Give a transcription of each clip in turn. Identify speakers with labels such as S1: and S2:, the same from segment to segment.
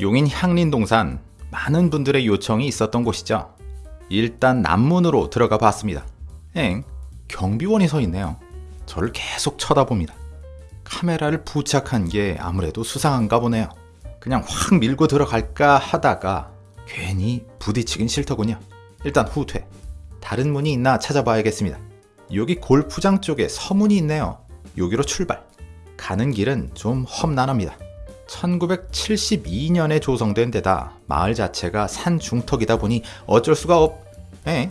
S1: 용인 향린동산 많은 분들의 요청이 있었던 곳이죠. 일단 남문으로 들어가 봤습니다. 엥, 경비원이 서 있네요. 저를 계속 쳐다봅니다. 카메라를 부착한 게 아무래도 수상한가 보네요. 그냥 확 밀고 들어갈까 하다가 괜히 부딪히긴 싫더군요. 일단 후퇴. 다른 문이 있나 찾아봐야겠습니다. 여기 골프장 쪽에 서문이 있네요. 여기로 출발. 가는 길은 좀 험난합니다. 1972년에 조성된 데다 마을 자체가 산 중턱이다 보니 어쩔 수가 없... 에?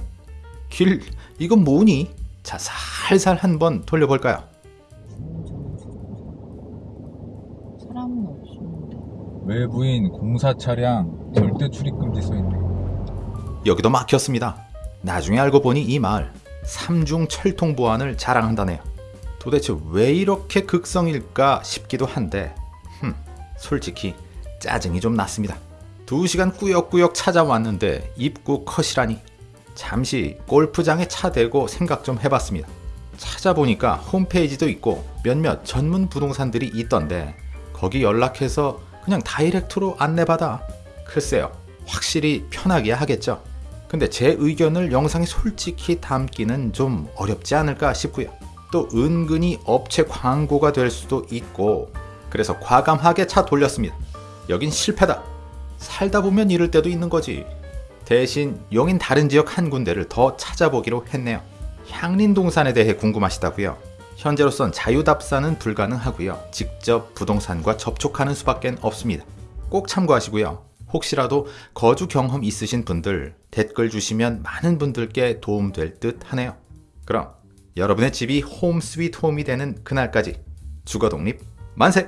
S1: 길... 이건 뭐니? 자, 살살 한번 돌려볼까요?
S2: 사람은 없었는데.
S3: 외부인 공사 차량 절대 출입 금지 써 있네.
S1: 여기도 막혔습니다. 나중에 알고 보니 이 마을 삼중 철통 보안을 자랑한다네요. 도대체 왜 이렇게 극성일까 싶기도 한데 흠, 솔직히 짜증이 좀 났습니다. 두 시간 꾸역꾸역 찾아왔는데 입구 컷이라니 잠시 골프장에 차 대고 생각 좀 해봤습니다. 찾아보니까 홈페이지도 있고 몇몇 전문 부동산들이 있던데 거기 연락해서 그냥 다이렉트로 안내받아. 글쎄요, 확실히 편하게 하겠죠. 근데 제 의견을 영상에 솔직히 담기는 좀 어렵지 않을까 싶고요. 또 은근히 업체 광고가 될 수도 있고 그래서 과감하게 차 돌렸습니다. 여긴 실패다. 살다 보면 이럴 때도 있는 거지. 대신 용인 다른 지역 한 군데를 더 찾아보기로 했네요. 향린동산에 대해 궁금하시다고요? 현재로선 자유답사는 불가능하고요. 직접 부동산과 접촉하는 수밖에 없습니다. 꼭 참고하시고요. 혹시라도 거주 경험 있으신 분들 댓글 주시면 많은 분들께 도움될 듯 하네요. 그럼 여러분의 집이 홈 스위트 홈이 되는 그날까지 주거 독립 만세!